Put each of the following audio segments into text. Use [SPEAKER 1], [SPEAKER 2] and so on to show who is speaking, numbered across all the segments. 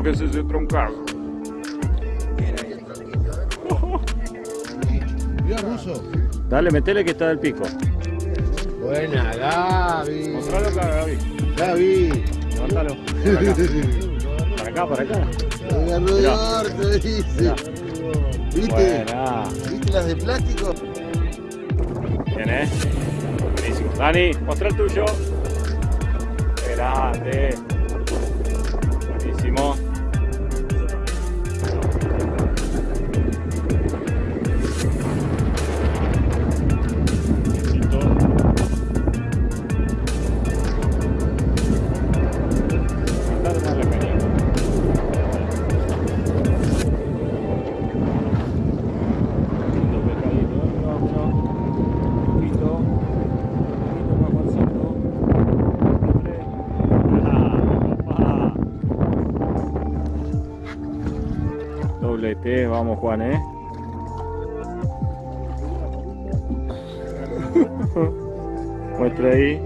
[SPEAKER 1] Mira lo que es ese troncado.
[SPEAKER 2] Mira, Ruso.
[SPEAKER 1] Dale, metele que está del pico.
[SPEAKER 2] Buena, Gaby.
[SPEAKER 1] Mostralo acá, Gaby.
[SPEAKER 2] Gaby.
[SPEAKER 1] Levántalo. Para acá, para acá. Para acá.
[SPEAKER 2] Voy a dice. ¿Viste?
[SPEAKER 1] Buena.
[SPEAKER 2] ¿Viste las de plástico?
[SPEAKER 1] Bien, ¿eh? Buenísimo. Dani, muestra el tuyo. Grande. Juan, ¿eh? Muestra ahí.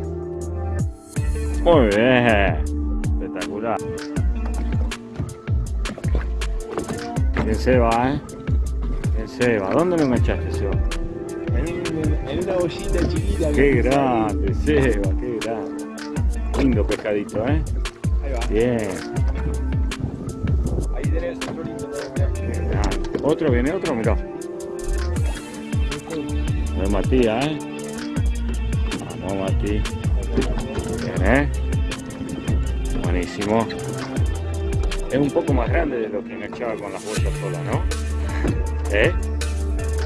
[SPEAKER 1] Muy bien. Espectacular. Bien Seba, ¿eh? Bien Seba. ¿Dónde lo enganchaste, Seba?
[SPEAKER 2] En, en una bollita chiquita.
[SPEAKER 1] Qué grande, Seba, qué grande. Lindo pescadito, ¿eh?
[SPEAKER 2] Ahí va.
[SPEAKER 1] Bien.
[SPEAKER 2] Otro,
[SPEAKER 1] viene otro, mirá. Es Matías, ¿eh? Vamos, Mati. Bien, ¿eh? Buenísimo. Es un poco más grande de lo que enganchaba con las bolsas solas, ¿no? ¿Eh?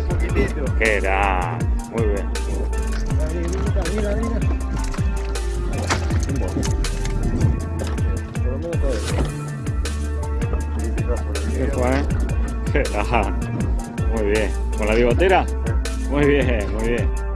[SPEAKER 2] Un poquitito.
[SPEAKER 1] Grande. Muy bien.
[SPEAKER 2] Mira, mira, mira.
[SPEAKER 1] Grande. Muy bien. ¿Con la bigotera? Muy bien, muy bien.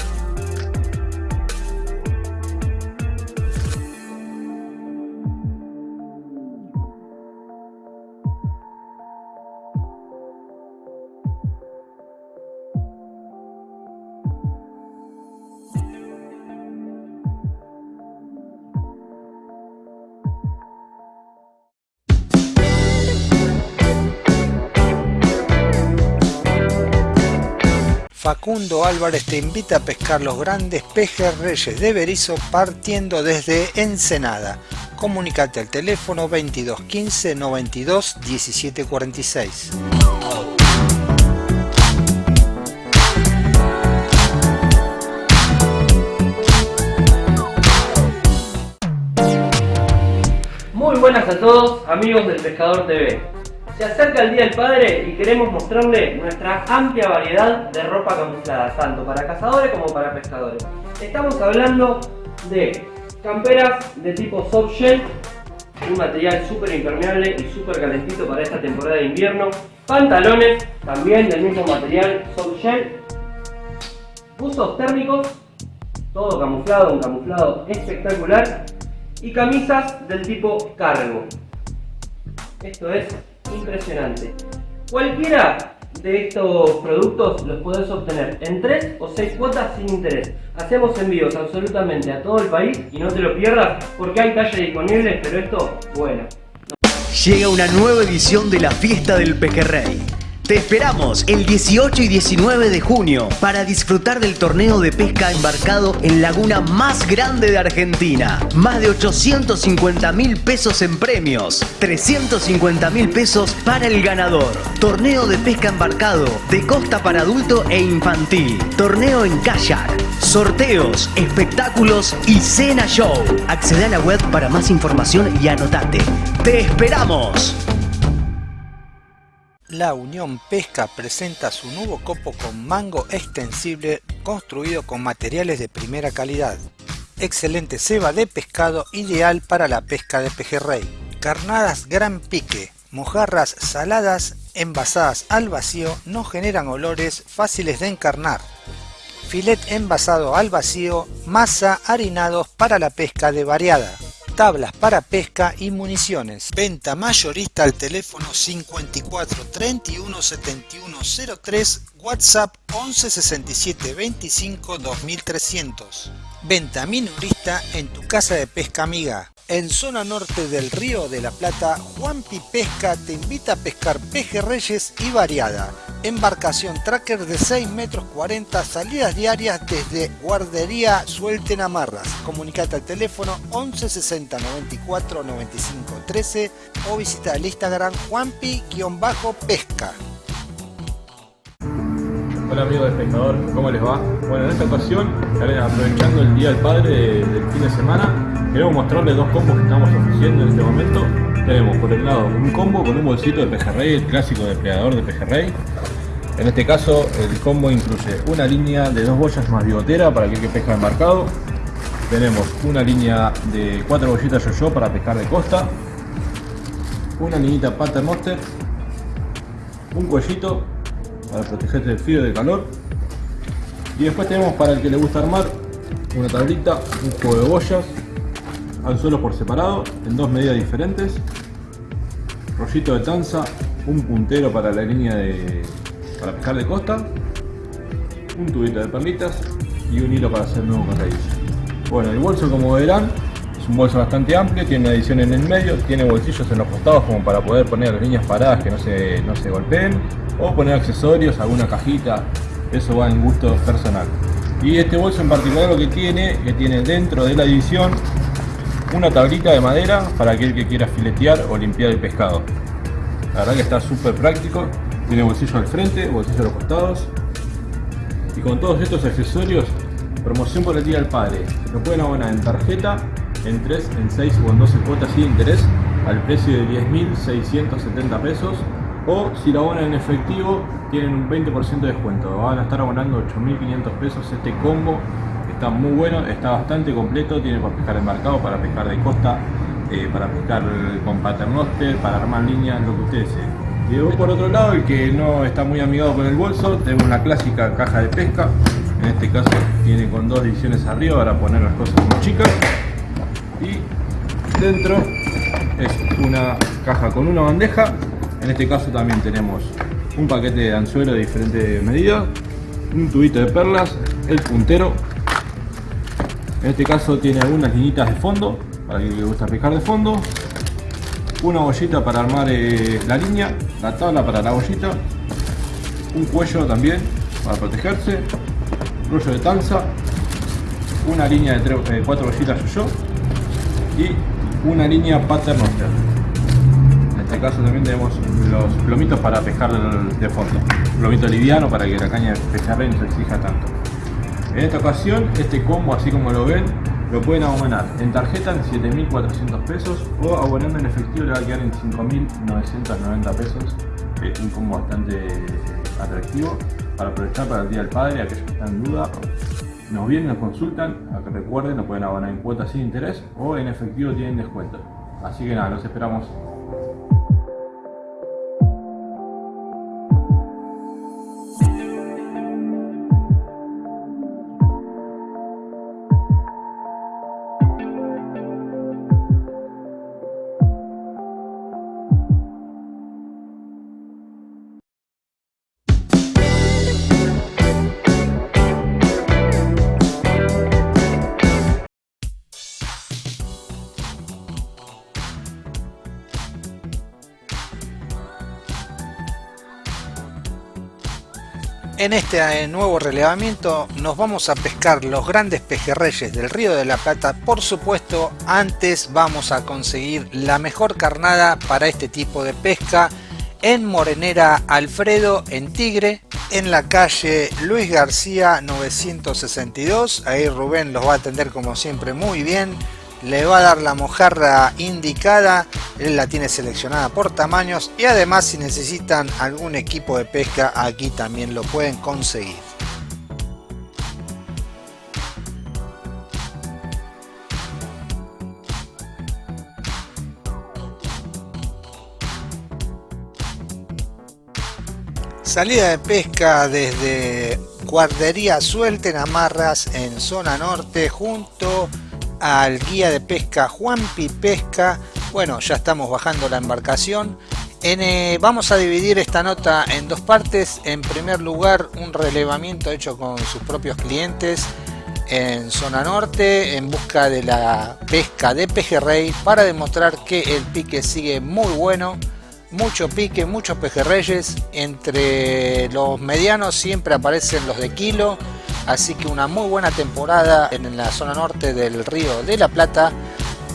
[SPEAKER 3] Facundo Álvarez te invita a pescar los grandes pejes reyes de Berizo partiendo desde Ensenada. Comunicate al teléfono 22 15 92 17 46.
[SPEAKER 4] Muy buenas a todos, amigos del Pescador TV. Se acerca el Día del Padre y queremos mostrarle nuestra amplia variedad de ropa camuflada, tanto para cazadores como para pescadores. Estamos hablando de camperas de tipo soft shell, un material súper impermeable y súper calentito para esta temporada de invierno. Pantalones, también del mismo material soft shell. Buzos térmicos, todo camuflado, un camuflado espectacular y camisas del tipo cargo. Esto es impresionante. Cualquiera de estos productos los podés obtener en 3 o 6 cuotas sin interés. Hacemos envíos absolutamente a todo el país y no te lo pierdas porque hay talles disponibles, pero esto, bueno.
[SPEAKER 5] Llega una nueva edición de la Fiesta del Pejerrey. Te esperamos el 18 y 19 de junio para disfrutar del torneo de pesca embarcado en laguna más grande de Argentina. Más de 850 mil pesos en premios, 350 mil pesos para el ganador. Torneo de pesca embarcado de costa para adulto e infantil. Torneo en kayak. Sorteos, espectáculos y cena show. Accede a la web para más información y anotate. ¡Te esperamos!
[SPEAKER 3] La Unión Pesca presenta su nuevo copo con mango extensible construido con materiales de primera calidad. Excelente ceba de pescado ideal para la pesca de pejerrey. Carnadas gran pique, mojarras saladas envasadas al vacío no generan olores fáciles de encarnar. Filet envasado al vacío, masa harinados para la pesca de variada tablas para pesca y municiones. Venta mayorista al teléfono 54 31 71 03, WhatsApp 11 67 25 2300. Venta minorista en tu casa de pesca amiga. En zona norte del Río de la Plata, Juanpi Pesca te invita a pescar pejerreyes y variada. Embarcación tracker de 6 metros 40, salidas diarias desde Guardería Suelten Amarras. Comunicate al teléfono 11 60 94 95 13 o visita el Instagram Juanpi-pesca.
[SPEAKER 6] Hola amigos del pescador, ¿cómo les va? Bueno, en esta ocasión, aprovechando el Día del Padre del fin de semana, queremos mostrarles dos combos que estamos ofreciendo en este momento. Tenemos por el lado un combo con un bolsito de pejerrey, el clásico depredador de pejerrey. En este caso el combo incluye una línea de dos boyas más bigotera para aquel que pesca embarcado. Tenemos una línea de cuatro bollitas yo-yo para pescar de costa. Una niñita paternoster. Un cuellito para protegerte del frío y del calor. Y después tenemos para el que le gusta armar una tablita, un juego de boyas, anzuelos por separado, en dos medidas diferentes, rollito de tanza, un puntero para la línea de para pescar de costa, un tubito de perlitas y un hilo para hacer nuevo carrillo. Bueno, el bolso como verán es un bolso bastante amplio, tiene una edición en el medio, tiene bolsillos en los costados como para poder poner las líneas paradas que no se, no se golpeen o poner accesorios, alguna cajita, eso va en gusto personal. Y este bolso en particular lo que tiene, que tiene dentro de la edición una tablita de madera para aquel que quiera filetear o limpiar el pescado. La verdad que está súper práctico, tiene bolsillo al frente, bolsillo a los costados. Y con todos estos accesorios, promoción por el Día del Padre. Lo pueden abonar en tarjeta, en 3, en 6 o en 12 cuotas sin interés al precio de 10.670 pesos o si lo abonan en efectivo tienen un 20% de descuento van a estar abonando 8.500 pesos este combo está muy bueno está bastante completo tiene para pescar embarcado para pescar de costa eh, para pescar con paternoster para armar líneas lo que ustedes deseen y por otro lado el que no está muy amigado con el bolso tenemos una clásica caja de pesca. En este caso tiene con dos divisiones arriba para poner las cosas muy chicas. Y dentro es una caja con una bandeja. En este caso también tenemos un paquete de anzuelo de diferentes medidas, un tubito de perlas, el puntero. En este caso tiene algunas linitas de fondo, para quien le gusta pescar de fondo. Una bollita para armar eh, la línea, la tabla para la bollita. Un cuello también para protegerse. Rollo de tanza. Una línea de eh, cuatro bollitas yo y una línea paternoster este caso también tenemos los plomitos para pescar de fondo. plomito liviano para que la caña de pejerrey no se exija tanto. En esta ocasión, este combo, así como lo ven, lo pueden abonar en tarjeta en 7.400 pesos o abonando en efectivo le va a quedar en 5.990 pesos. un combo bastante atractivo para aprovechar para el Día del Padre, aquellos que están en duda. Nos vienen, nos consultan, a que recuerden, lo pueden abonar en cuotas sin interés o en efectivo tienen descuento. Así que nada, los esperamos
[SPEAKER 3] En este eh, nuevo relevamiento nos vamos a pescar los grandes pejerreyes del Río de la Plata. Por supuesto, antes vamos a conseguir la mejor carnada para este tipo de pesca en Morenera Alfredo, en Tigre, en la calle Luis García 962. Ahí Rubén los va a atender como siempre muy bien. Le va a dar la mojarra indicada, él la tiene seleccionada por tamaños y además si necesitan algún equipo de pesca aquí también lo pueden conseguir. Salida de pesca desde Guardería Suelten Amarras en zona norte junto al guía de pesca Juanpi Pesca. Bueno, ya estamos bajando la embarcación. Eh, vamos a dividir esta nota en dos partes. En primer lugar, un relevamiento hecho con sus propios clientes en zona norte en busca de la pesca de pejerrey para demostrar que el pique sigue muy bueno mucho pique, muchos pejerreyes. Entre los medianos siempre aparecen los de kilo. Así que una muy buena temporada en la zona norte del río de la Plata.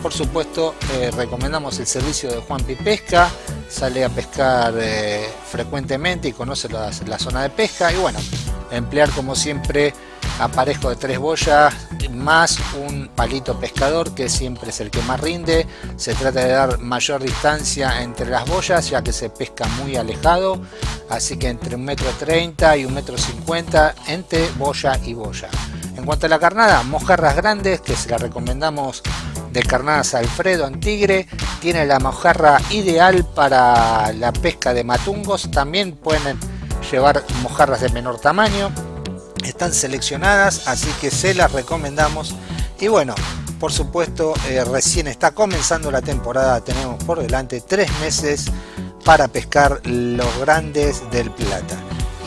[SPEAKER 3] Por supuesto, eh, recomendamos el servicio de Juan Pesca. Sale a pescar eh, frecuentemente y conoce la, la zona de pesca. Y bueno, emplear como siempre aparejo de tres boyas más un palito pescador que siempre es el que más rinde. Se trata de dar mayor distancia entre las boyas ya que se pesca muy alejado. Así que entre un metro treinta y un metro cincuenta entre boya y boya. En cuanto a la carnada mojarras grandes que se la recomendamos de carnadas Alfredo en Tigre. Tiene la mojarra ideal para la pesca de matungos. También pueden llevar mojarras de menor tamaño están seleccionadas así que se las recomendamos. Y bueno por supuesto eh, recién está comenzando la temporada tenemos por delante tres meses para pescar los grandes del plata.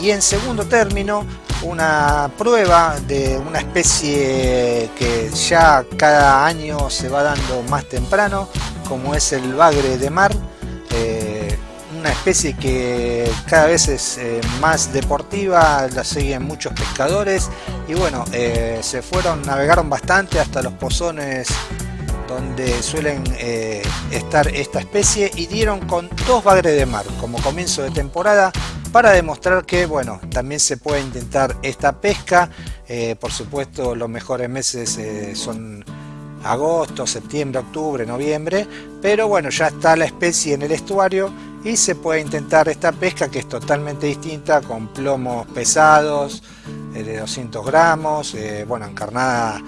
[SPEAKER 3] Y en segundo término una prueba de una especie que ya cada año se va dando más temprano como es el bagre de mar una especie que cada vez es eh, más deportiva, la siguen muchos pescadores y bueno, eh, se fueron, navegaron bastante hasta los pozones donde suelen eh, estar esta especie y dieron con dos bagres de mar como comienzo de temporada para demostrar que bueno también se puede intentar esta pesca. Por supuesto los mejores meses son agosto, septiembre, octubre, noviembre pero bueno ya está la especie en el estuario y se puede intentar esta pesca que es totalmente distinta con plomos pesados eh, de 200 gramos eh, bueno en carnada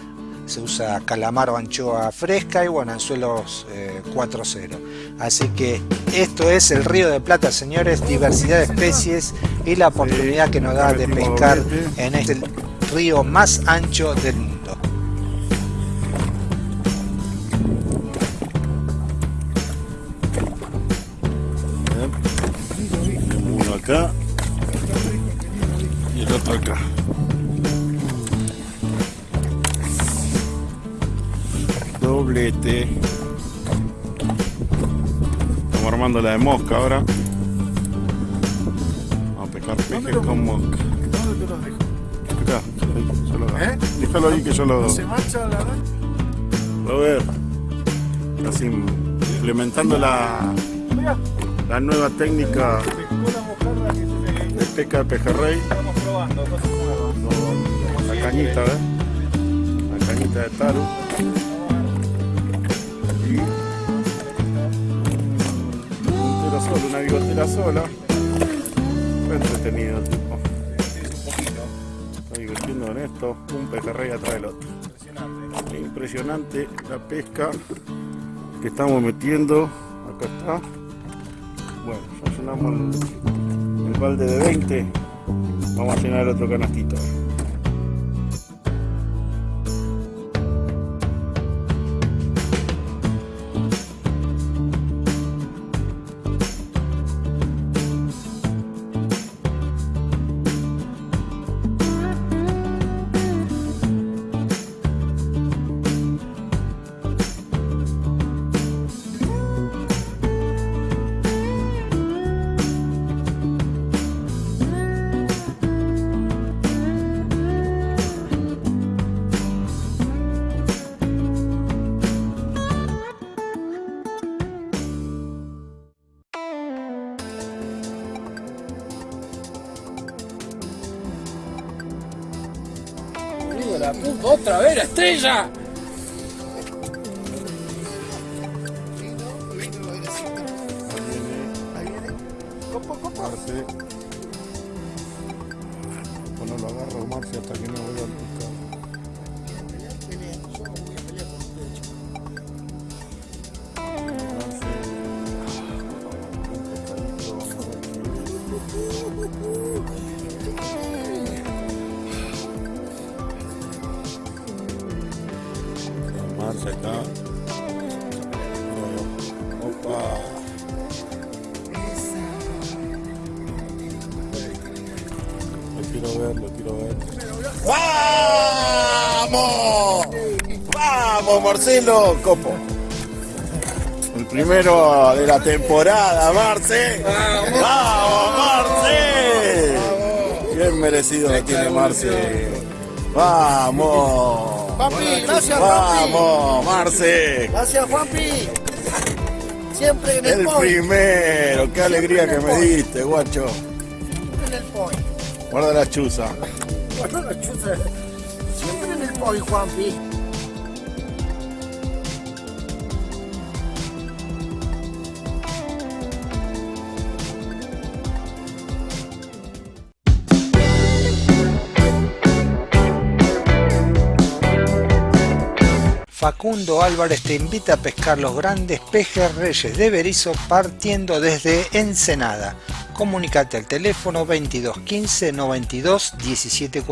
[SPEAKER 3] se usa calamar o anchoa fresca y bueno en suelos 4.0 eh, así que esto es el río de plata señores diversidad de especies y la oportunidad que nos da de pescar en este río más ancho del mundo
[SPEAKER 7] acá y el otro acá. Doblete. Estamos armando la de mosca ahora. Vamos a pescar peces con mosca.
[SPEAKER 2] ¿Dónde te los dejo?
[SPEAKER 7] Acá, yo lo
[SPEAKER 2] ¿Eh?
[SPEAKER 7] Déjalo ahí que yo lo...
[SPEAKER 2] ¿No se mancha la red?
[SPEAKER 7] A ver. Así implementando la, la nueva técnica
[SPEAKER 2] se
[SPEAKER 7] de pesca de pejerrey.
[SPEAKER 2] estamos probando, cosas nuevas.
[SPEAKER 7] La cañita, ¿ves? La cañita de taro. Y un tiro solo, una bigotera sola. Fue entretenido el tipo. Está divirtiendo en esto, un pejerrey atrás del otro. Impresionante la pesca que estamos metiendo. Acá está. Bueno, ya llenamos el balde de 20. Vamos a llenar el otro canastito.
[SPEAKER 2] sonrisa.
[SPEAKER 7] Copo, copo. Bueno, lo agarro, Marcia, hasta que no voy a... Marcelo! Copo. El primero de la temporada, Marce. ¡Vamos, Marce! Bien merecido lo tiene Marce. ¡Vamos!
[SPEAKER 8] Papi, gracias, papi.
[SPEAKER 7] ¡Vamos, Marce!
[SPEAKER 8] Gracias, Juanpi. Siempre en el,
[SPEAKER 7] El
[SPEAKER 8] point.
[SPEAKER 7] primero, qué alegría que me diste, guacho.
[SPEAKER 8] Siempre en el point.
[SPEAKER 7] Guarda la chuza.
[SPEAKER 8] Bueno, la chuza. Siempre en el point, Juanpi.
[SPEAKER 3] Facundo Álvarez te invita a pescar los grandes pejes reyes de Berizo partiendo desde Ensenada. Comunicate al teléfono 22 15 92 17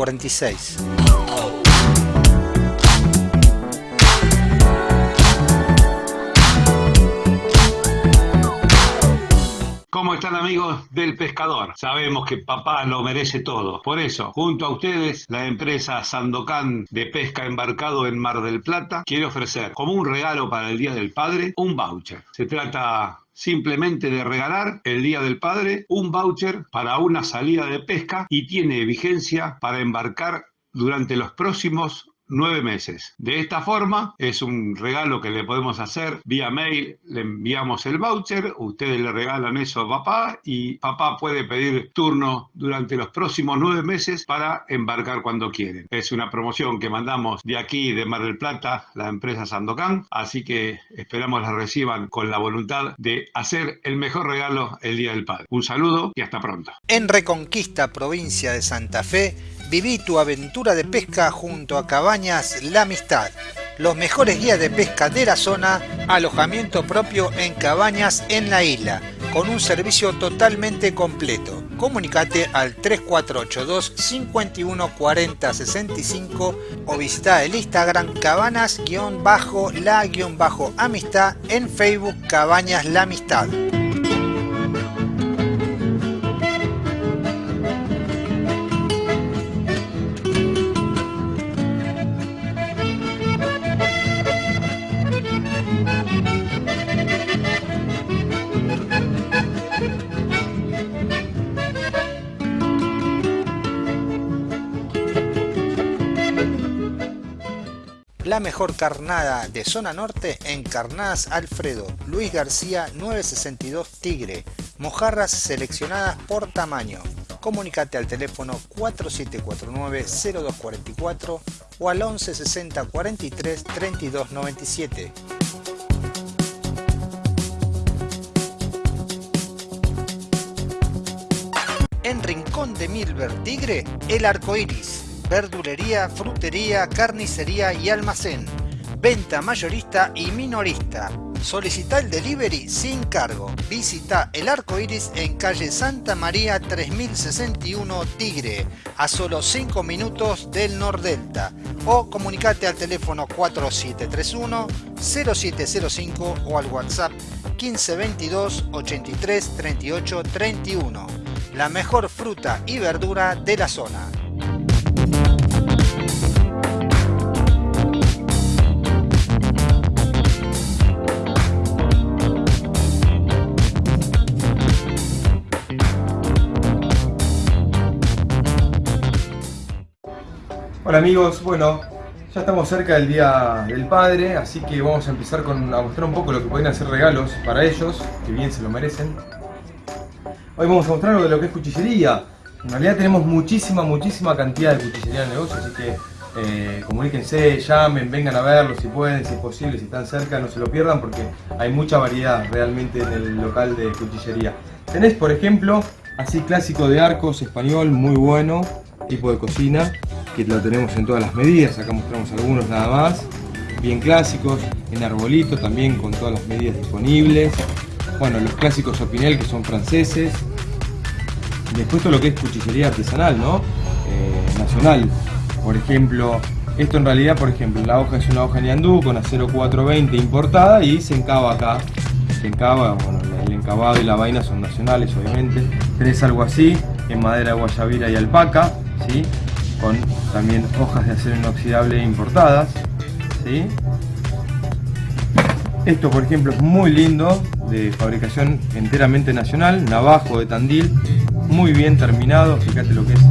[SPEAKER 9] ¿Cómo están amigos del pescador? Sabemos que papá lo merece todo. Por eso, junto a ustedes, la empresa Sandocan de pesca embarcado en Mar del Plata quiere ofrecer como un regalo para el Día del Padre un voucher. Se trata simplemente de regalar el Día del Padre un voucher para una salida de pesca y tiene vigencia para embarcar durante los próximos nueve meses. De esta forma, es un regalo que le podemos hacer vía mail, le enviamos el voucher, ustedes le regalan eso a papá y papá puede pedir turno durante los próximos nueve meses para embarcar cuando quieren. Es una promoción que mandamos de aquí, de Mar del Plata, la empresa Sandocan, así que esperamos la reciban con la voluntad de hacer el mejor regalo el Día del Padre. Un saludo y hasta pronto.
[SPEAKER 3] En Reconquista, provincia de Santa Fe, viví tu aventura de pesca junto a Cabañas La Amistad. Los mejores guías de pesca de la zona, alojamiento propio en cabañas en la isla, con un servicio totalmente completo. Comunicate al 3482 51 40 65 o visita el Instagram cabanas-la-amistad en Facebook Cabañas La Amistad. La mejor carnada de zona norte en Carnadas Alfredo, Luis García 962 Tigre, mojarras seleccionadas por tamaño. Comunicate al teléfono 4749-0244 o al 1160 43 32 97. En Rincón de Milver Tigre, el arco iris. Verdulería, frutería, carnicería y almacén. Venta mayorista y minorista. Solicita el delivery sin cargo. Visita el arco iris en calle Santa María 3061 Tigre, a solo 5 minutos del Nordelta. O comunicate al teléfono 4731 0705 o al WhatsApp 1522 83 38 31. La mejor fruta y verdura de la zona.
[SPEAKER 10] Hola amigos, bueno, ya estamos cerca del Día del Padre, así que vamos a empezar con, a mostrar un poco lo que pueden hacer regalos para ellos, que bien se lo merecen. Hoy vamos a mostrar algo de lo que es cuchillería. En realidad tenemos muchísima, muchísima cantidad de cuchillería en el negocio, así que eh, comuníquense, llamen, vengan a verlo si pueden, si es posible, si están cerca, no se lo pierdan porque hay mucha variedad realmente en el local de cuchillería. Tenés, por ejemplo, así clásico de arcos español, muy bueno, tipo de cocina, que lo tenemos en todas las medidas, acá mostramos algunos nada más, bien clásicos, en arbolito también con todas las medidas disponibles, bueno, los clásicos Opinel que son franceses, después todo lo que es cuchillería artesanal, ¿no? Eh, nacional, por ejemplo, esto en realidad, por ejemplo, la hoja es una hoja Niandú con acero 420 importada y se encaba acá. Se encaba, bueno, el encabado y la vaina son nacionales, obviamente. Tenés algo así, en madera guayabira y alpaca, Con también hojas de acero inoxidable importadas. Esto, por ejemplo, es muy lindo, de fabricación enteramente nacional, navajo de Tandil, muy bien terminado, fíjate lo que es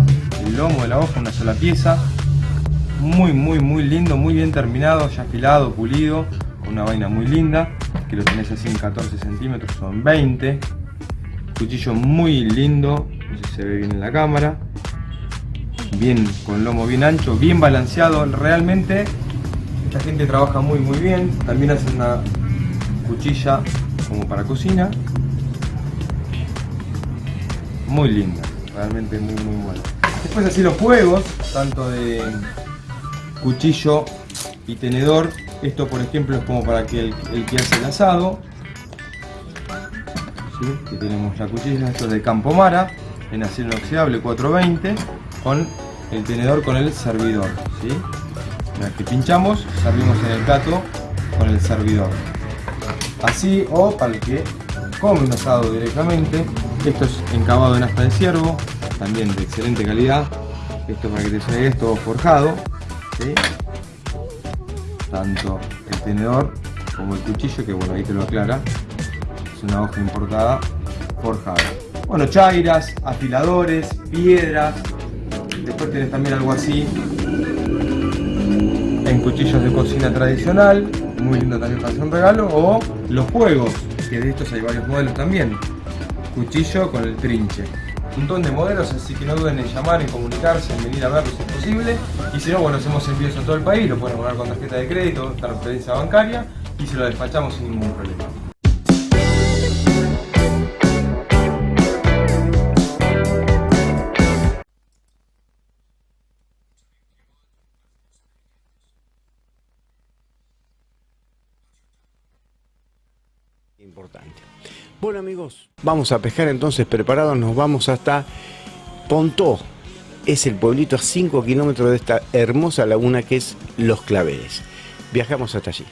[SPEAKER 10] el lomo de la hoja, una sola pieza, muy muy muy lindo, muy bien terminado, ya afilado, pulido, con una vaina muy linda, que lo tenés así en 14 centímetros, son 20, cuchillo muy lindo, no sé si se ve bien en la cámara, bien con lomo bien ancho, bien balanceado, realmente esta gente trabaja muy muy bien, también hacen una cuchilla como para cocina, muy linda, realmente muy muy buena. Después así los juegos, tanto de cuchillo y tenedor. Esto por ejemplo es como para que el, que hace el asado. ¿Sí? tenemos la cuchilla, esto es de Campomara, en acero inoxidable 420, con el tenedor con el servidor. ¿sí? Que pinchamos, servimos en el gato con el servidor. Así o para el que come un asado directamente. Esto es encabado en asta de ciervo, también de excelente calidad. Esto para que te suene esto forjado. Tanto el tenedor como el cuchillo, que bueno, ahí te lo aclara. Es una hoja importada forjada. Bueno, chairas, afiladores, piedras. Después tenés también algo así en cuchillos de cocina tradicional. Muy lindo también para hacer un regalo. O los juegos, que de estos hay varios modelos también. Cuchillo con el trinche un montón de modelos, así que no duden en llamar, en comunicarse, en venir a verlos si es posible. Y si no, bueno, hacemos envíos a todo el país, lo pueden pagar con tarjeta de crédito, transferencia bancaria y se lo despachamos sin ningún problema.
[SPEAKER 11] Bueno amigos, vamos a pescar entonces preparados, nos vamos hasta Pontó. Es el pueblito a 5 kilómetros de esta hermosa laguna que es Los Claveles. Viajamos hasta allí.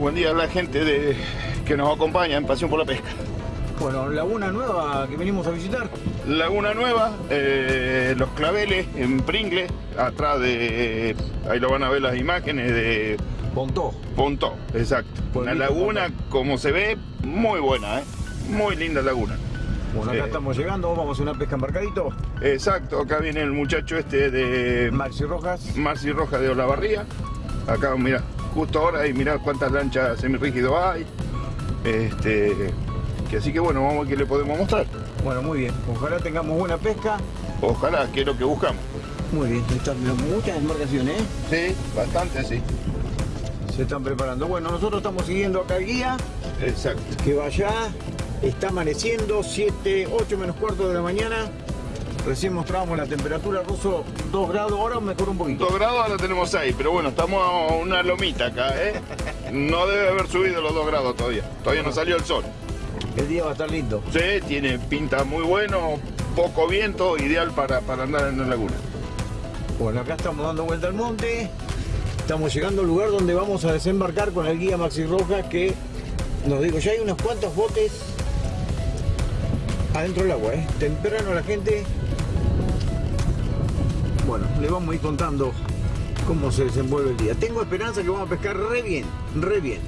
[SPEAKER 7] Buen día a la gente de, que nos acompaña en Pasión por la Pesca.
[SPEAKER 2] Bueno, Laguna Nueva que venimos a visitar.
[SPEAKER 7] Laguna Nueva, eh, Los Claveles en Pringle, atrás de, ahí lo van a ver las imágenes de...
[SPEAKER 2] Pontó.
[SPEAKER 7] Pontó, exacto. Una laguna, como se ve, muy buena, ¿eh? muy linda laguna.
[SPEAKER 2] Bueno, acá eh, estamos llegando, vamos a hacer una pesca embarcadito.
[SPEAKER 7] Exacto, acá viene el muchacho este de...
[SPEAKER 2] Marci Rojas.
[SPEAKER 7] Marci Rojas de Olavarría. Acá, mira, justo ahora y mirar cuántas lanchas semirrígido hay. Este, que así que bueno, vamos a ver qué le podemos mostrar.
[SPEAKER 2] Bueno, muy bien. Ojalá tengamos buena pesca.
[SPEAKER 7] Ojalá, que es lo que buscamos.
[SPEAKER 2] Muy bien, están muchas embarcaciones,
[SPEAKER 7] ¿eh? Sí, bastante, sí.
[SPEAKER 2] Se están preparando. Bueno, nosotros estamos siguiendo acá el guía.
[SPEAKER 7] Exacto.
[SPEAKER 2] Que vaya, está amaneciendo, 7, 8 menos cuarto de la mañana. Recién mostrábamos la temperatura ruso 2 grados, ahora mejor un poquito.
[SPEAKER 7] 2 grados ahora tenemos 6, pero bueno, estamos a una lomita acá, ¿eh? No debe haber subido los 2 grados todavía. Todavía no salió el sol.
[SPEAKER 2] El día va a estar lindo.
[SPEAKER 7] Sí, tiene pinta muy bueno, poco viento, ideal para, para andar en la laguna.
[SPEAKER 2] Bueno, acá estamos dando vuelta al monte. Estamos llegando al lugar donde vamos a desembarcar con el guía Maxi Rojas que nos digo, ya hay unos cuantos botes adentro del agua, ¿eh? Temprano la gente bueno, le vamos a ir contando cómo se desenvuelve el día. Tengo esperanza que vamos a pescar re bien, re bien.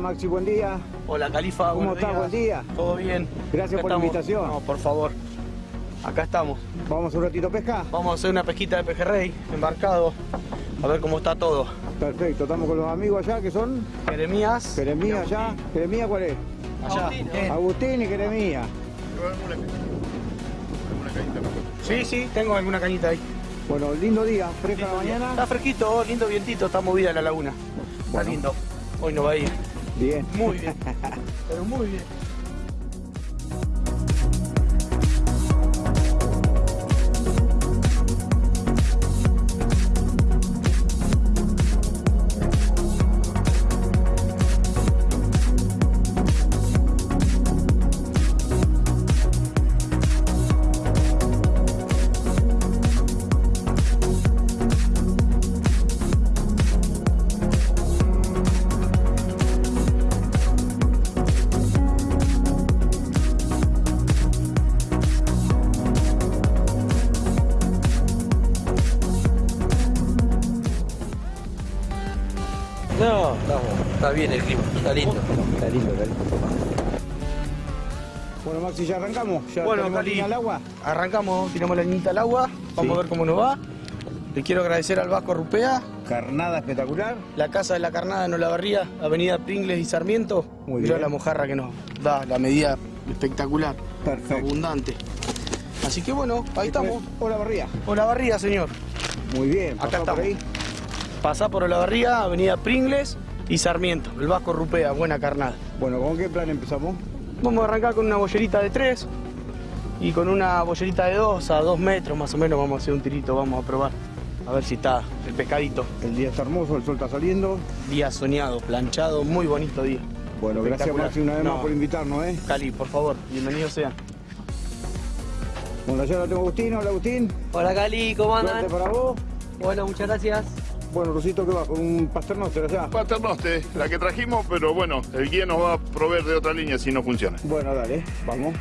[SPEAKER 2] Maxi, buen día.
[SPEAKER 12] Hola Califa,
[SPEAKER 2] ¿Cómo estás? Buen día.
[SPEAKER 12] Todo bien.
[SPEAKER 2] Gracias
[SPEAKER 12] Acá
[SPEAKER 2] por la invitación.
[SPEAKER 12] No, por favor. Acá estamos.
[SPEAKER 2] ¿Vamos un ratito a pescar?
[SPEAKER 12] Vamos a hacer una pesquita de pejerrey, embarcado. A ver cómo está todo.
[SPEAKER 2] Perfecto, estamos con los amigos allá que son
[SPEAKER 12] Jeremías.
[SPEAKER 2] Jeremías allá. ¿Jeremías cuál es?
[SPEAKER 12] Allá.
[SPEAKER 2] Agustín y Jeremías.
[SPEAKER 12] Sí, sí, tengo alguna cañita ahí.
[SPEAKER 2] Bueno, lindo día, fresca la
[SPEAKER 12] Lindo día.
[SPEAKER 2] mañana.
[SPEAKER 12] Está fresquito, lindo vientito, está movida la laguna. Está lindo. Hoy no va a ir.
[SPEAKER 2] Bien.
[SPEAKER 12] Muy bien. Pero muy bien.
[SPEAKER 2] Bueno, Maxi, ya arrancamos. Ya
[SPEAKER 12] Bueno, Cali,
[SPEAKER 2] al agua.
[SPEAKER 12] arrancamos, tiramos la niñita al agua, vamos
[SPEAKER 2] Sí.
[SPEAKER 12] a ver cómo nos va. Le quiero agradecer al Vasco Rupea,
[SPEAKER 2] Carnada espectacular.
[SPEAKER 12] la Casa de la Carnada en Olavarría, Avenida Pringles y Sarmiento.
[SPEAKER 2] Muy
[SPEAKER 12] Mirá
[SPEAKER 2] bien.
[SPEAKER 12] la mojarra que nos da, la medida espectacular,
[SPEAKER 2] Perfecto.
[SPEAKER 12] abundante. Así que bueno, ahí estamos.
[SPEAKER 2] Hola, Barría.
[SPEAKER 12] Olavarría, señor.
[SPEAKER 2] Muy bien.
[SPEAKER 12] Acá
[SPEAKER 2] por
[SPEAKER 12] estamos.
[SPEAKER 2] ahí.
[SPEAKER 12] Pasá por Olavarría, Avenida Pringles y Sarmiento. El Vasco Rupea, buena carnada.
[SPEAKER 2] Bueno, ¿con qué plan empezamos?
[SPEAKER 12] Vamos a arrancar con una bollerita de 3 y con una bollerita de 2 a 2 metros más o menos vamos a hacer un tirito, vamos a probar. A ver si está el pescadito.
[SPEAKER 2] El día está hermoso, el sol está saliendo.
[SPEAKER 12] Día soñado, planchado, muy bonito día.
[SPEAKER 2] Bueno, gracias. Maxi una vez
[SPEAKER 12] No.
[SPEAKER 2] más por invitarnos, ¿eh?
[SPEAKER 12] Cali, por favor, bienvenido sea.
[SPEAKER 2] Bueno, allá lo tengo a Agustín. Hola, Agustín.
[SPEAKER 4] Hola Cali, ¿cómo andan?
[SPEAKER 2] Suerte para vos.
[SPEAKER 4] Bueno, muchas gracias.
[SPEAKER 2] Bueno, Rosito, ¿qué va? Con un pasternoster allá.
[SPEAKER 7] Paternoste, la que trajimos, pero bueno, el guía nos va a proveer de otra línea si no funciona.
[SPEAKER 2] Bueno, dale, vamos.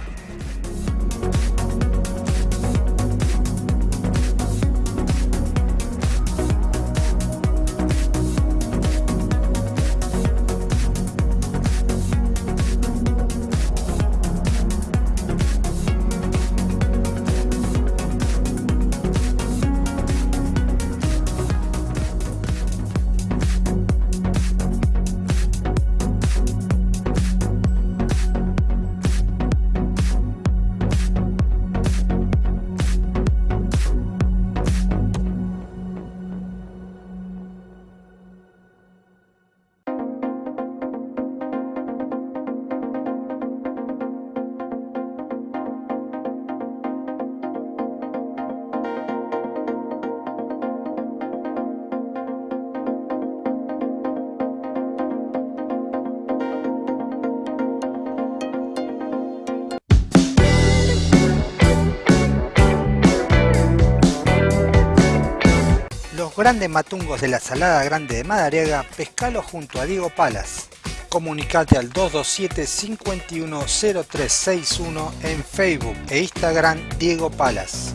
[SPEAKER 3] Grandes matungos de la Salada Grande de Madariaga, pescalo junto a Diego Palas. Comunicate al 227 510361 en Facebook e Instagram Diego Palas.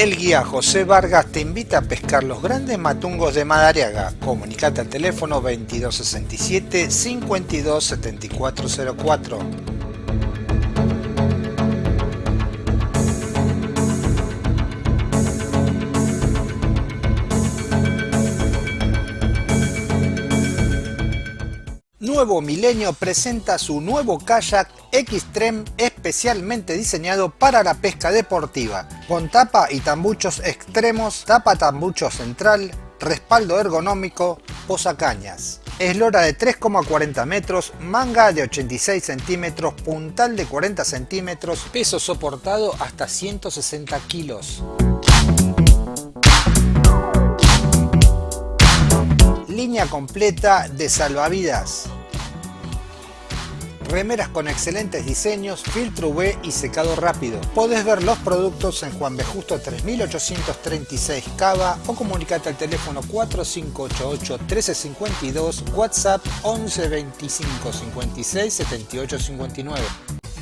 [SPEAKER 3] El guía José Vargas te invita a pescar los grandes matungos de Madariaga. Comunicate al teléfono 2267 527404. Nuevo Milenio presenta su nuevo kayak Xtreme especialmente diseñado para la pesca deportiva, con tapa y tambuchos extremos, tapa tambucho central, respaldo ergonómico, posacañas. Eslora de 3,40 metros, manga de 86 centímetros, puntal de 40 centímetros, peso soportado hasta 160 kilos. Línea completa de salvavidas. Remeras con excelentes diseños, filtro UV y secado rápido. Podés ver los productos en Juan B. Justo 3836 Cava o comunicate al teléfono 4588 1352, WhatsApp 11 25 56 78 59.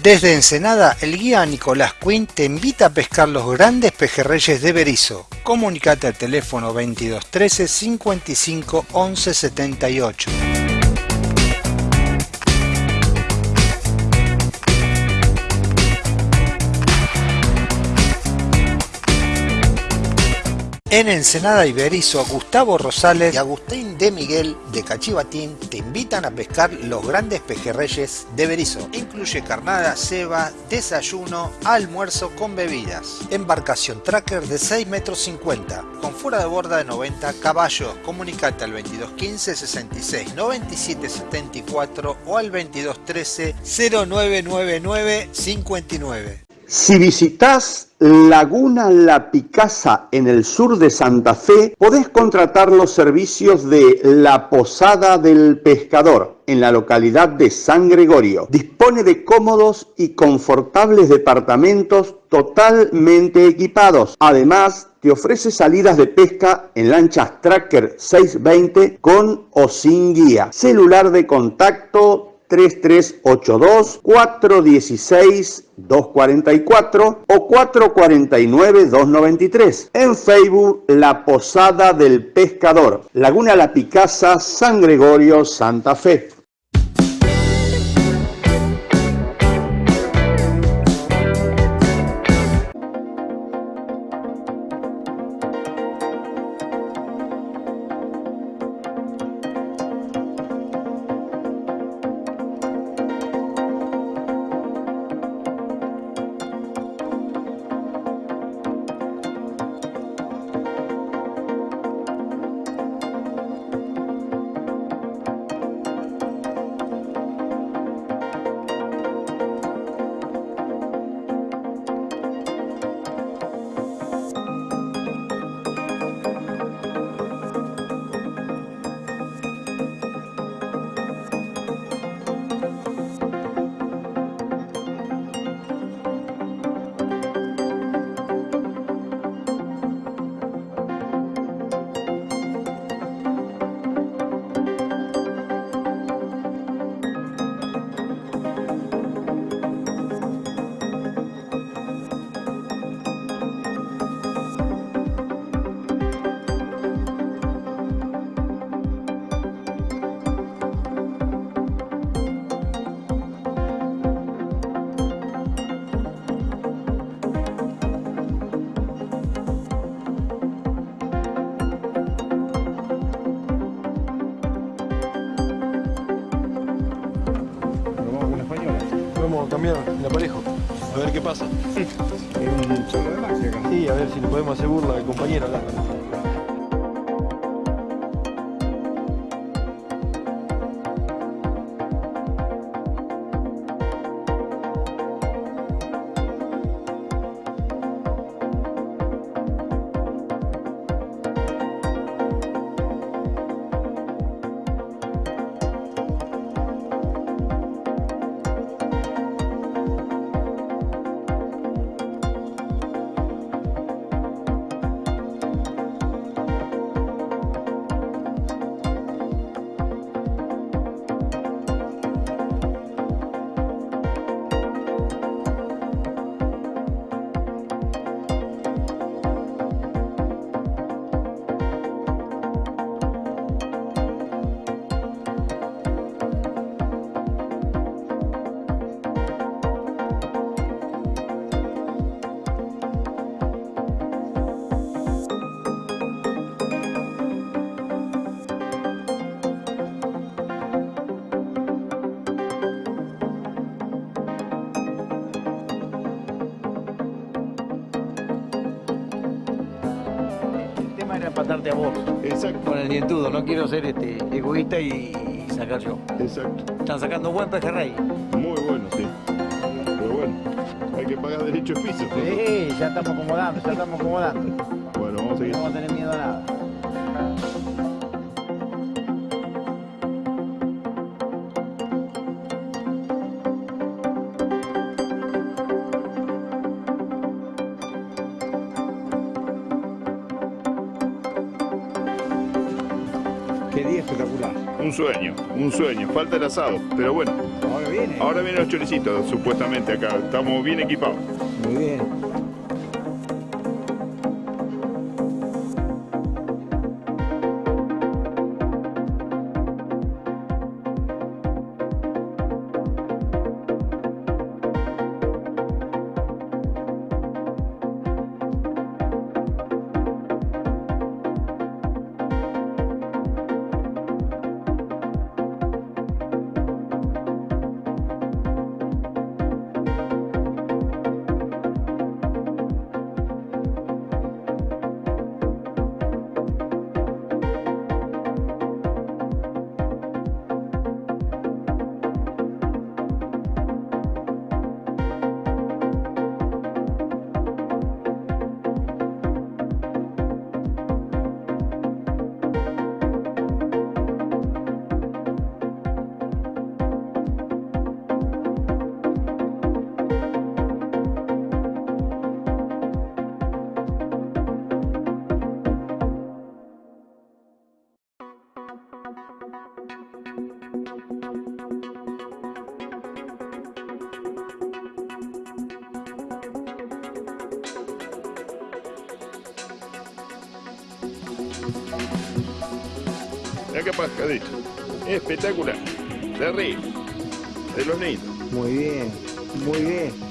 [SPEAKER 3] Desde Ensenada, el guía Nicolás Quinn te invita a pescar los grandes pejerreyes de Berizo. Comunicate al teléfono 2213 55 11 78. En Ensenada y Berizo, Gustavo Rosales y Agustín de Miguel de Cachivatín te invitan a pescar los grandes pejerreyes de Berizo. Incluye carnada, ceba, desayuno, almuerzo con bebidas. Embarcación tracker de 6 metros 50, con fuera de borda de 90 caballos. Comunicate al 2215 66 97 74 o al 2213 0999 59.
[SPEAKER 13] Si visitas Laguna La Picasa en el sur de Santa Fe, podés contratar los servicios de La Posada del Pescador en la localidad de San Gregorio. Dispone de cómodos y confortables departamentos totalmente equipados. Además, te ofrece salidas de pesca en lanchas Tracker 620 con o sin guía. Celular de contacto 3382 416 244 o 449 293. En Facebook La Posada del Pescador, Laguna La Picasa, San Gregorio, Santa Fe.
[SPEAKER 7] Exacto.
[SPEAKER 2] Con el dientudo, no quiero ser este, egoísta y, y sacar yo.
[SPEAKER 7] Exacto.
[SPEAKER 2] Están sacando buen pejerrey.
[SPEAKER 7] Muy bueno, sí. Pero bueno, hay que pagar derecho de piso. ¿no?
[SPEAKER 2] Sí, ya estamos acomodando, ya estamos acomodando.
[SPEAKER 7] Bueno, vamos a seguir.
[SPEAKER 2] No vamos a tener miedo a nada.
[SPEAKER 7] Un sueño. Falta el asado, pero bueno.
[SPEAKER 2] Ahora viene.
[SPEAKER 7] Ahora vienen los choricitos, supuestamente acá. Estamos bien equipados. Qué pescadito. Espectacular. De río. De los niños.
[SPEAKER 2] Muy bien, muy bien.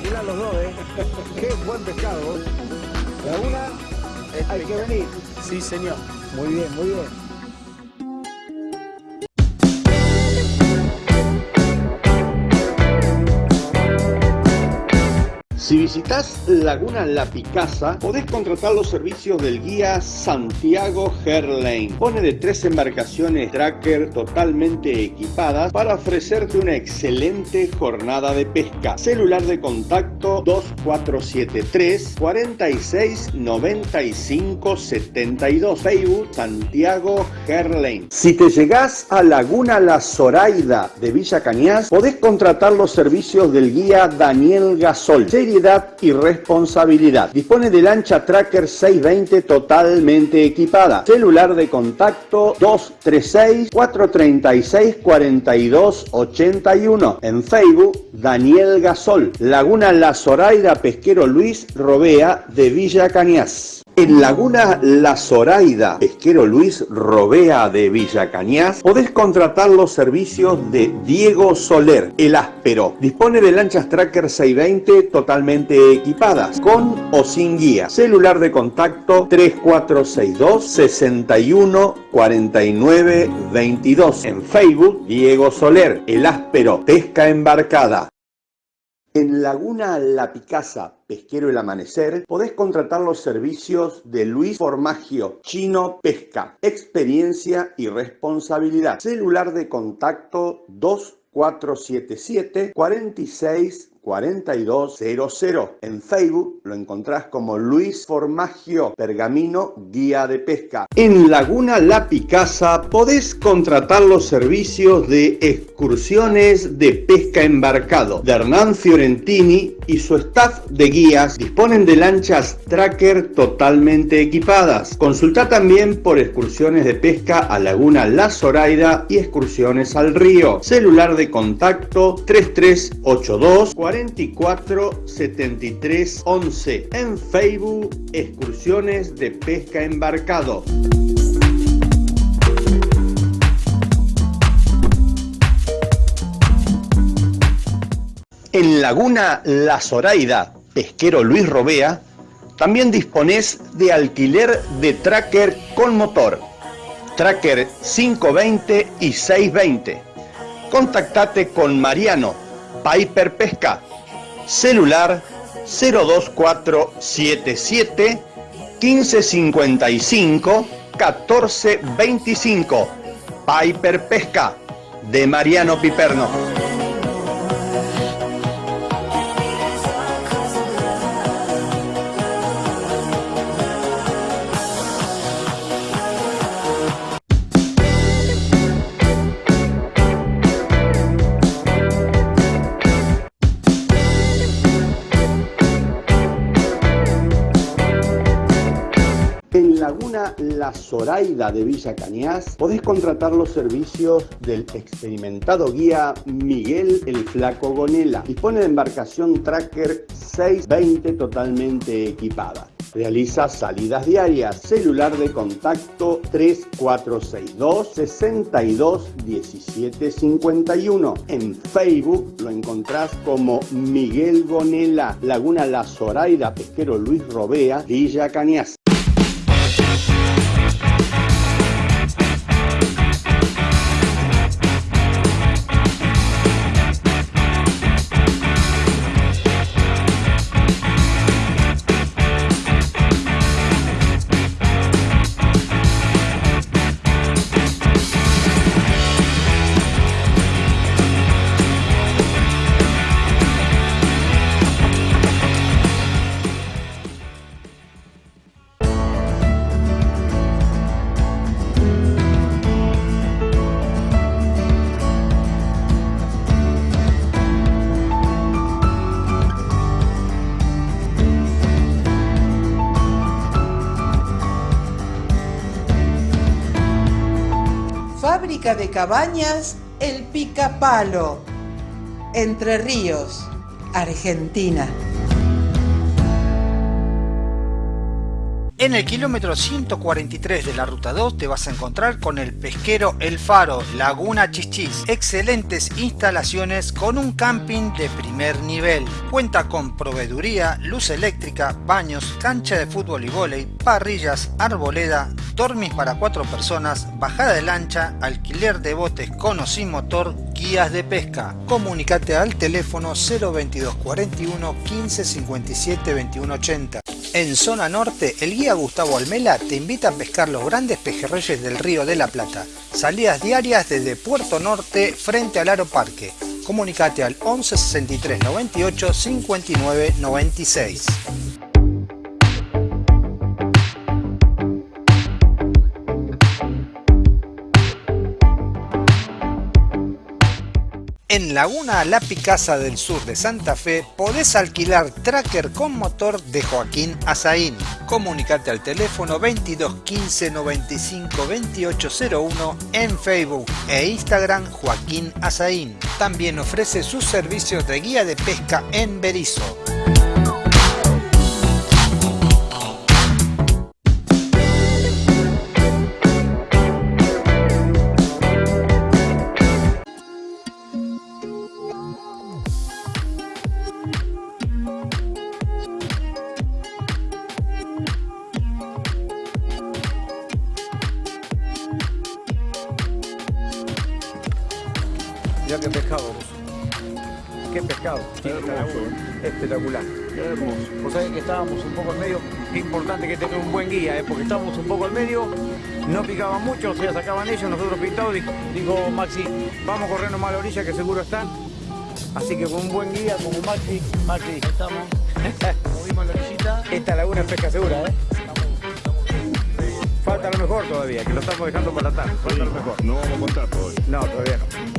[SPEAKER 2] Espectacular los dos, ¿eh? Qué buen pescado. vos. Laguna, hay que venir.
[SPEAKER 12] Sí, señor.
[SPEAKER 2] Muy bien, muy bien.
[SPEAKER 13] Visitas Laguna La Picasa, podés contratar los servicios del guía Santiago Herlane. Pone de tres embarcaciones tracker totalmente equipadas para ofrecerte una excelente jornada de pesca. Celular de contacto 2473 46 95 72. Facebook Santiago Herlane. Si te llegás a Laguna La Zoraida de Villa Cañas, podés contratar los servicios del guía Daniel Gasol. Seriedad y responsabilidad. Dispone de lancha Tracker 620 totalmente equipada. Celular de contacto 236 436 42 81. En Facebook Daniel Gasol. Laguna La Zoraida Pesquero Luis Robea de Villa Cañas. En Laguna La Zoraida, pesquero Luis Robea de Villa Cañas, podés contratar los servicios de Diego Soler, el áspero. Dispone de lanchas Tracker 620 totalmente equipadas, con o sin guía. Celular de contacto 3462 61 49 22. En Facebook, Diego Soler, el áspero, pesca embarcada. En Laguna La Picasa, Pesquero El Amanecer, podés contratar los servicios de Luis Formagio, Chino Pesca, experiencia y responsabilidad. Celular de contacto 2477 46 4200. En Facebook lo encontrás como Luis Formagio Pergamino Guía de Pesca. En Laguna La Picasa podés contratar los servicios de excursiones de pesca embarcado de Hernán Fiorentini y su staff de guías disponen de lanchas tracker totalmente equipadas. Consulta también por excursiones de pesca a Laguna La Zoraida y excursiones al río. Celular de contacto 3382 44 73 11. En Facebook, excursiones de pesca embarcado. En Laguna La Zoraida, pesquero Luis Robea, también disponés de alquiler de tracker con motor, tracker 520 y 620. Contactate con Mariano, Piper Pesca, celular 02477 1555 1425. Piper Pesca de Mariano Piperno. La Zoraida de Villa Cañas podés contratar los servicios del experimentado guía Miguel el Flaco Gonela. Dispone de embarcación Tracker 620 totalmente equipada. Realiza salidas diarias. Celular de contacto 3462 62 17 51. En Facebook lo encontrás como Miguel Gonela, Laguna La Zoraida, Pesquero Luis Robea, Villa Cañas.
[SPEAKER 14] De cabañas El Picapalo, Entre Ríos, Argentina.
[SPEAKER 3] En el kilómetro 143 de la ruta 2 te vas a encontrar con el pesquero El Faro, Laguna Chichis. Excelentes instalaciones con un camping de primer nivel. Cuenta con proveeduría, luz eléctrica, baños, cancha de fútbol y vóley, parrillas, arboleda, dormis para cuatro personas, bajada de lancha, alquiler de botes con o sin motor, guías de pesca. Comunicate al teléfono 022 41 15 57 21 80. En zona norte, el guía Gustavo Almela te invita a pescar los grandes pejerreyes del río de la Plata. Salidas diarias desde Puerto Norte frente al Aro Parque. Comunicate al 11 63 98 59 96. En Laguna La Picasa del sur de Santa Fe podés alquilar tracker con motor de Joaquín Azaín. Comunicate al teléfono 22 15 95 2801 en Facebook e Instagram Joaquín Azaín. También ofrece sus servicios de guía de pesca en Berizo.
[SPEAKER 2] Espectacular. hermoso. Vos sabés que estábamos un poco en medio. Qué importante que tener un buen guía, ¿eh? porque estábamos un poco en medio. No picaban mucho, o sea, sacaban ellos, nosotros pintados. Dijo, dijo Maxi, vamos a correr nomás a la orilla que seguro están. Así que con un buen guía como Maxi, Maxi, estamos. Movimos la orillita. Esta laguna es pesca segura, ¿eh? Falta lo mejor todavía, que lo estamos dejando para la tarde. Falta lo mejor.
[SPEAKER 7] No vamos a contar todavía.
[SPEAKER 2] No, todavía no.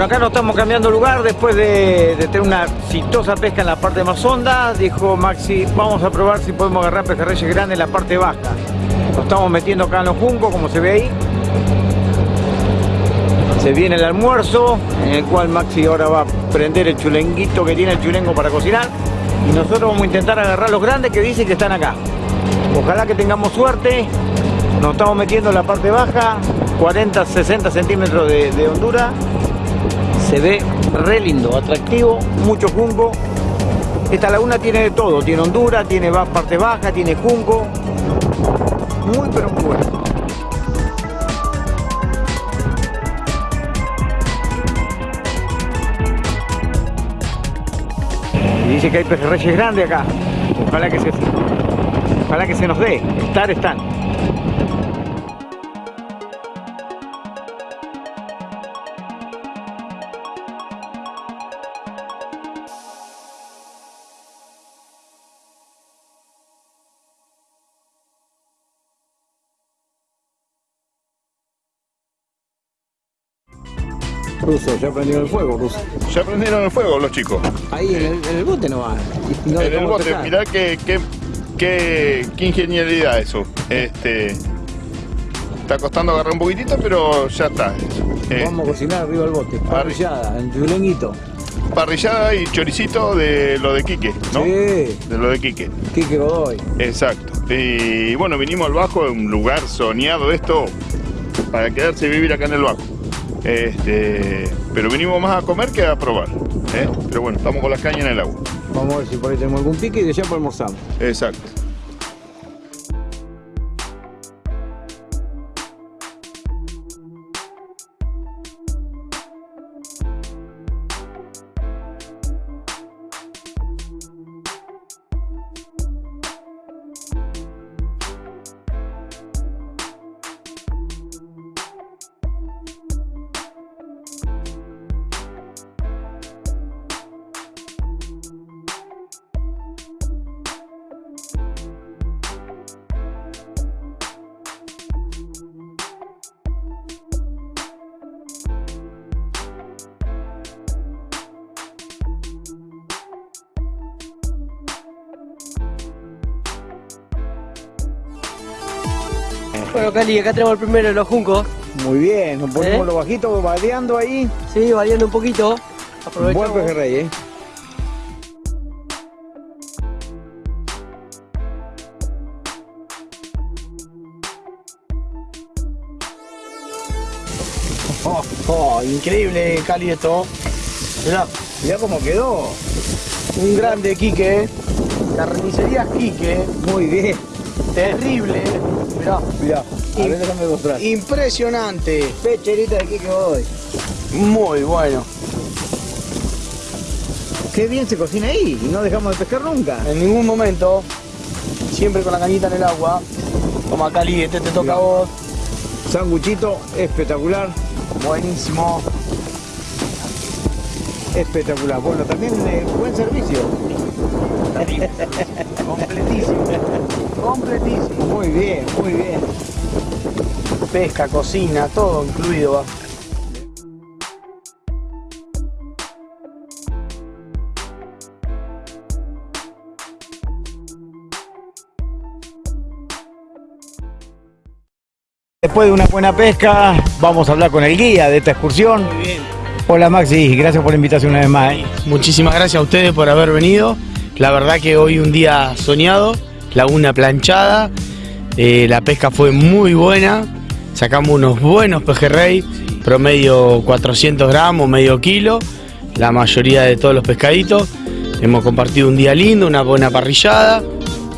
[SPEAKER 2] Acá nos estamos cambiando lugar después de, de tener una exitosa pesca en la parte más honda. Dijo Maxi, vamos a probar si podemos agarrar pejerreyes grandes en la parte baja. Nos estamos metiendo acá en los juncos, como se ve ahí. Se viene el almuerzo, en el cual Maxi ahora va a prender el chulenguito que tiene el chulengo para cocinar. Y nosotros vamos a intentar agarrar los grandes que dicen que están acá. Ojalá que tengamos suerte. Nos estamos metiendo en la parte baja, 40, 60 centímetros de, de hondura. Se ve re lindo, atractivo, mucho junco. Esta laguna tiene de todo, tiene hondura, tiene parte baja, tiene junco. Muy pero muy bueno. Y dice que hay pejerreyes grandes acá. Ojalá que se, ojalá que se nos dé. Estar están. Ruso, ya prendieron el fuego, Ruso.
[SPEAKER 7] Ya prendieron el fuego los chicos.
[SPEAKER 2] Ahí en el, en el bote no va. Y no
[SPEAKER 7] en el bote,
[SPEAKER 2] pescar.
[SPEAKER 7] mirá qué, qué, qué, qué ingeniería eso. Este, está costando agarrar un poquitito, pero ya está. Eh,
[SPEAKER 2] Vamos a cocinar arriba del bote. Parrillada, en chulenguito.
[SPEAKER 7] parrillada y choricito de lo de Quique, ¿no?
[SPEAKER 2] Sí.
[SPEAKER 7] De lo de Quique.
[SPEAKER 2] Quique Godoy.
[SPEAKER 7] Exacto. Y bueno, vinimos al Bajo, un lugar soñado esto, para quedarse y vivir acá en el Bajo. Este, pero vinimos más a comer que a probar. ¿eh? Pero bueno, estamos con las cañas en el agua.
[SPEAKER 2] Vamos a ver si por ahí tenemos algún pique y de allá por almorzamos.
[SPEAKER 7] Exacto.
[SPEAKER 12] Bueno, Cali, acá tenemos el primero de los juncos.
[SPEAKER 2] Muy bien, nos ponemos
[SPEAKER 12] ¿Eh?
[SPEAKER 2] los bajitos vadeando ahí.
[SPEAKER 12] Sí, variando un poquito. Aprovechamos.
[SPEAKER 2] Buen pejerrey, ¿eh?
[SPEAKER 12] Oh, oh, increíble, Cali, esto. Mirá,
[SPEAKER 2] mirá cómo quedó.
[SPEAKER 12] Un grande Quique. Carnicería Quique.
[SPEAKER 2] Muy bien.
[SPEAKER 12] Terrible. Mirá.
[SPEAKER 2] Mirá. A ver, déjame mostrar.
[SPEAKER 12] Impresionante.
[SPEAKER 2] Pecherita de Quique hoy.
[SPEAKER 12] Muy bueno.
[SPEAKER 2] Qué bien se cocina ahí y no dejamos de pescar nunca.
[SPEAKER 12] En ningún momento. Siempre con la cañita en el agua. Toma Cali, este te toca a vos.
[SPEAKER 2] Sanguchito espectacular.
[SPEAKER 12] Buenísimo.
[SPEAKER 2] Espectacular. Bueno, también eh, buen servicio.
[SPEAKER 12] Completísimo. Completísimo.
[SPEAKER 2] Muy bien, muy bien.
[SPEAKER 12] Pesca, cocina, todo incluido va.
[SPEAKER 2] Después de una buena pesca, vamos a hablar con el guía de esta excursión.
[SPEAKER 12] Muy bien.
[SPEAKER 2] Hola Maxi, gracias por la invitación una vez más. ¿eh?
[SPEAKER 12] Muchísimas gracias a ustedes por haber venido. La verdad que hoy un día soñado, laguna planchada, eh, la pesca fue muy buena, sacamos unos buenos pejerrey, promedio 400 gramos, medio kilo, la mayoría de todos los pescaditos. Hemos compartido un día lindo, una buena parrillada,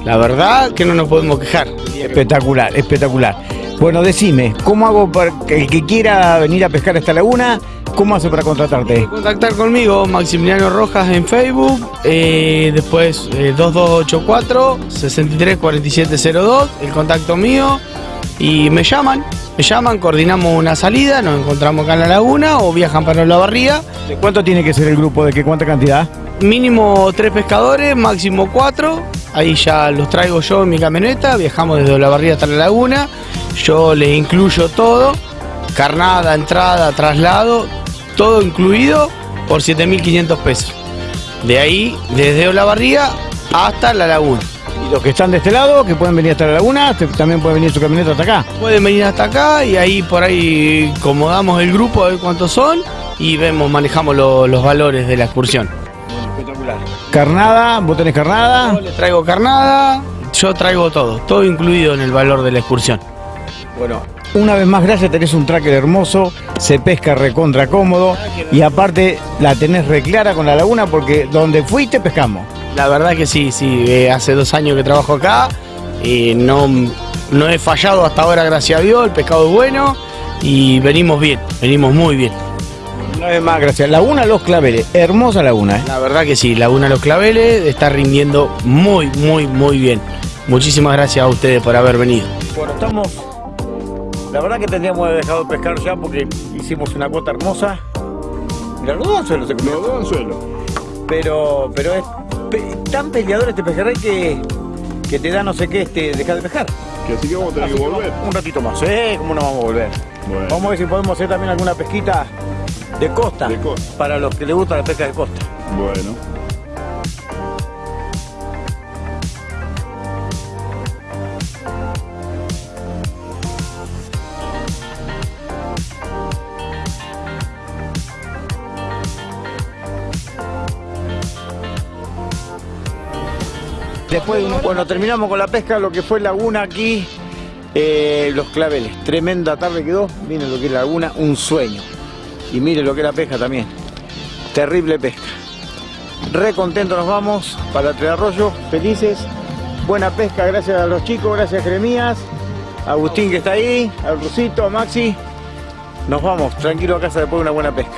[SPEAKER 12] la verdad que no nos podemos quejar.
[SPEAKER 2] Espectacular, espectacular. Bueno, decime, ¿cómo hago para que el que quiera venir a pescar esta laguna, cómo hace para contratarte?
[SPEAKER 12] Contactar conmigo, Maximiliano Rojas en Facebook, eh, después eh, 2284 634702, el contacto mío, y me llaman, me llaman, coordinamos una salida, nos encontramos acá en la laguna o viajan para la barría.
[SPEAKER 2] ¿De cuánto tiene que ser el grupo? ¿De qué cuánta cantidad?
[SPEAKER 12] Mínimo tres pescadores, máximo cuatro. Ahí ya los traigo yo en mi camioneta, viajamos desde la barría hasta la laguna. Yo les incluyo todo, carnada, entrada, traslado, todo incluido por 7.500 pesos. De ahí, desde Olavarría hasta la laguna.
[SPEAKER 2] Y los que están de este lado, que pueden venir hasta la laguna, también pueden venir su camioneta hasta acá.
[SPEAKER 12] Pueden venir hasta acá y ahí por ahí acomodamos el grupo a ver cuántos son y vemos, manejamos lo- los valores de la excursión.
[SPEAKER 2] Espectacular. Carnada, vos tenés carnada.
[SPEAKER 12] Yo les traigo carnada, yo traigo todo, todo incluido en el valor de la excursión.
[SPEAKER 2] Bueno, una vez más, gracias, tenés un tracker hermoso, se pesca recontra cómodo y aparte la tenés reclara con la laguna porque donde fuiste pescamos.
[SPEAKER 12] La verdad que sí, sí, eh, hace dos años que trabajo acá, eh, no, no he fallado hasta ahora, gracias a Dios, el pescado es bueno y venimos bien, venimos muy bien.
[SPEAKER 2] Una vez más, gracias. Laguna Los Claveles, hermosa laguna, ¿eh?
[SPEAKER 12] La verdad que sí, Laguna Los Claveles está rindiendo muy, muy, muy bien. Muchísimas gracias a ustedes por haber venido.
[SPEAKER 2] Bueno, estamos. La verdad que tendríamos dejado de pescar ya porque hicimos una cuota hermosa. Mira, los dos anzuelos se comieron.
[SPEAKER 7] Los dos anzuelos.
[SPEAKER 2] Pero, pero es pe- tan peleador este pejerrey que, que te da no sé qué, este, dejar de pescar.
[SPEAKER 7] Que así que vamos a tener
[SPEAKER 2] Así
[SPEAKER 7] que volver.
[SPEAKER 2] Un ratito más, ¿eh? ¿Cómo no vamos a volver?
[SPEAKER 7] Bueno.
[SPEAKER 2] Vamos a ver si podemos hacer también alguna pesquita de costa.
[SPEAKER 7] De costa.
[SPEAKER 2] Para los que les gusta la pesca de costa.
[SPEAKER 7] Bueno.
[SPEAKER 2] Bueno, terminamos con la pesca, lo que fue laguna aquí, eh, los claveles. Tremenda tarde quedó, miren lo que es laguna, un sueño. Y miren lo que la pesca también. Terrible pesca. Re contentos nos vamos para Tres Arroyos, felices. Buena pesca, gracias a los chicos, gracias a Jeremías, a Agustín que está ahí, al Rusito, a Maxi. Nos vamos, tranquilo a casa después de una buena pesca.